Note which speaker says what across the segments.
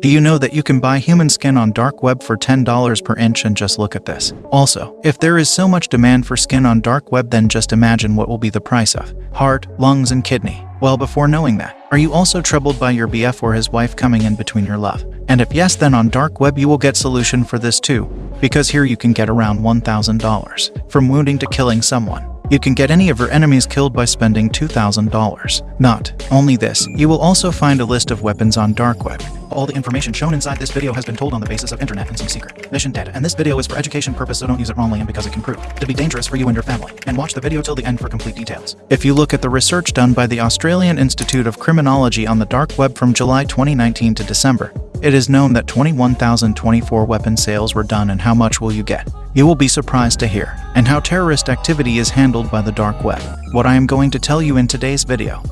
Speaker 1: Do you know that you can buy human skin on dark web for $10 per inch and just look at this? Also, if there is so much demand for skin on dark web then just imagine what will be the price of heart, lungs, and kidney. Well, before knowing that, are you also troubled by your BF or his wife coming in between your love? And if yes, then on dark web you will get solution for this too, because here you can get around $1,000 from wounding to killing someone. You can get any of your enemies killed by spending $2,000. Not only this, you will also find a list of weapons on dark web. All the information shown inside this video has been told on the basis of internet and some secret mission data, and this video is for education purpose so don't use it wrongly and because it can prove to be dangerous for you and your family. And watch the video till the end for complete details. If you look at the research done by the Australian Institute of Criminology on the dark web from July 2019 to December, it is known that 21,024 weapon sales were done and how much will you get? You will be surprised to hear, and how terrorist activity is handled by the dark web. What I am going to tell you in today's video.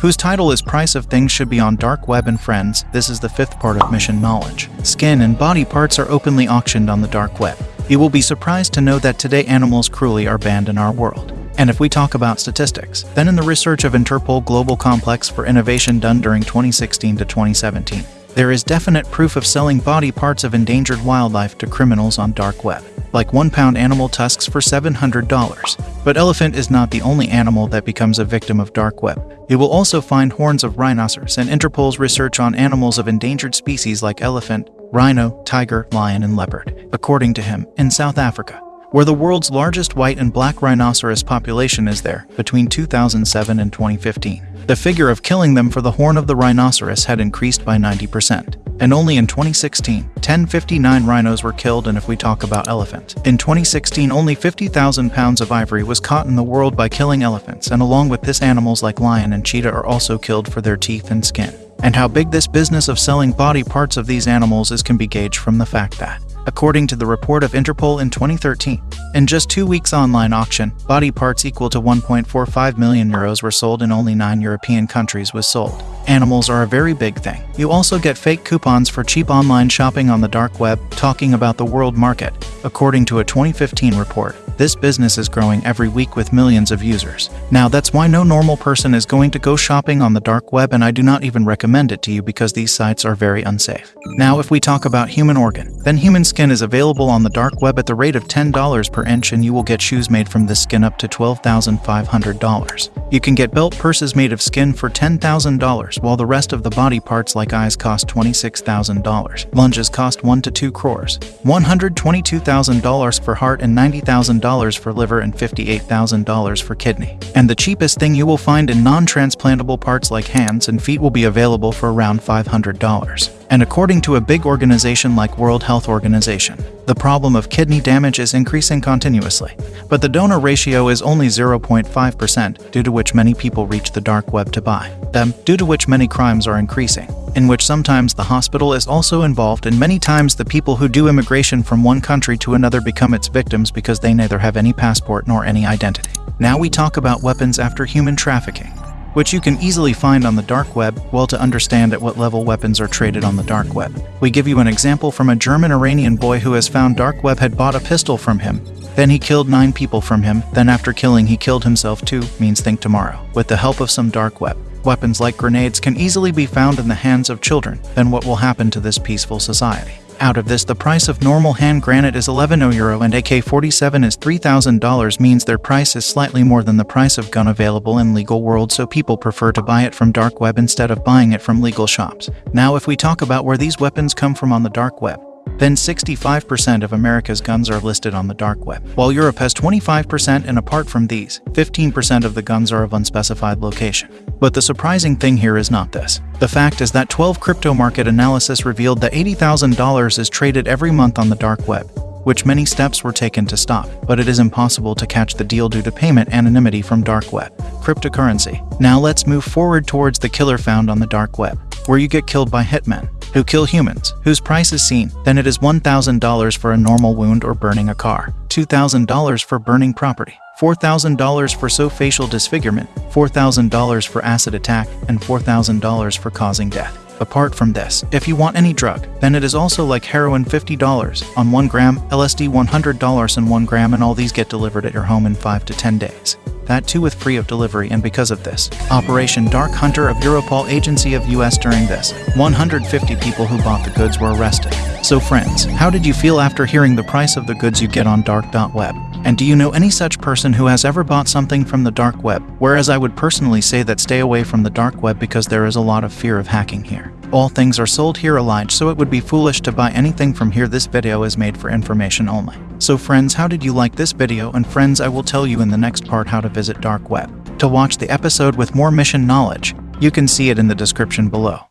Speaker 1: Whose title is Price of Things Should Be on Dark Web and Friends, this is the fifth part of Mission Knowledge. Skin and body parts are openly auctioned on the dark web. You will be surprised to know that today animals cruelly are banned in our world. And if we talk about statistics, then in the research of Interpol Global Complex for Innovation done during 2016 to 2017, there is definite proof of selling body parts of endangered wildlife to criminals on dark web, like one-pound animal tusks for $700. But elephant is not the only animal that becomes a victim of dark web. You will also find horns of rhinoceros and Interpol's research on animals of endangered species like elephant, rhino, tiger, lion, and leopard, according to him, in South Africa where the world's largest white and black rhinoceros population is there, between 2007 and 2015. The figure of killing them for the horn of the rhinoceros had increased by 90%. And only in 2016, 1059 rhinos were killed and if we talk about elephant. In 2016, only 50,000 pounds of ivory was caught in the world by killing elephants and along with this animals like lion and cheetah are also killed for their teeth and skin. And how big this business of selling body parts of these animals is can be gauged from the fact that according to the report of Interpol in 2013. In just two weeks online auction, body parts equal to 1.45 million euros were sold in only nine European countries was sold. Animals are a very big thing. You also get fake coupons for cheap online shopping on the dark web, talking about the world market, according to a 2015 report. This business is growing every week with millions of users. Now that's why no normal person is going to go shopping on the dark web and I do not even recommend it to you because these sites are very unsafe. Now if we talk about human organ, then human skin is available on the dark web at the rate of $10 per inch and you will get shoes made from this skin up to $12,500. You can get belt purses made of skin for $10,000 while the rest of the body parts like eyes cost $26,000. Lunges cost 1 to 2 crores, $122,000 for heart and $90,000 $1,000 for liver and $58,000 for kidney. And the cheapest thing you will find in non-transplantable parts like hands and feet will be available for around $500 and according to a big organization like World Health Organization, the problem of kidney damage is increasing continuously, but the donor ratio is only 0.5% due to which many people reach the dark web to buy them, due to which many crimes are increasing, in which sometimes the hospital is also involved and many times the people who do immigration from one country to another become its victims because they neither have any passport nor any identity. Now we talk about weapons after human trafficking which you can easily find on the dark web, well to understand at what level weapons are traded on the dark web. We give you an example from a German-Iranian boy who has found dark web had bought a pistol from him. Then he killed nine people from him, then after killing he killed himself too, means think tomorrow. With the help of some dark web, weapons like grenades can easily be found in the hands of children, then what will happen to this peaceful society? Out of this, the price of normal hand granite is 11 euro and AK-47 is $3,000 means their price is slightly more than the price of gun available in legal world so people prefer to buy it from dark web instead of buying it from legal shops. Now if we talk about where these weapons come from on the dark web, then 65% of America's guns are listed on the dark web, while Europe has 25% and apart from these, 15% of the guns are of unspecified location. But the surprising thing here is not this. The fact is that 12 crypto market analysis revealed that $80,000 is traded every month on the dark web, which many steps were taken to stop, but it is impossible to catch the deal due to payment anonymity from dark web. Cryptocurrency. Now let's move forward towards the killer found on the dark web, where you get killed by hitmen who kill humans, whose price is seen, then it is $1,000 for a normal wound or burning a car, $2,000 for burning property, $4,000 for so facial disfigurement, $4,000 for acid attack, and $4,000 for causing death. Apart from this, if you want any drug, then it is also like heroin $50 on 1 gram, LSD $100 on 1 gram and all these get delivered at your home in 5 to 10 days. That too with free of delivery and because of this, Operation DarkHunTor of Europol agency of US during this, 150 people who bought the goods were arrested. So friends, how did you feel after hearing the price of the goods you get on dark.web? And do you know any such person who has ever bought something from the dark web? Whereas I would personally say that stay away from the dark web because there is a lot of fear of hacking here. All things are sold here alike so it would be foolish to buy anything from here this video is made for information only. So friends how did you like this video and friends I will tell you in the next part how to visit dark web. To watch the episode with more mission knowledge, you can see it in the description below.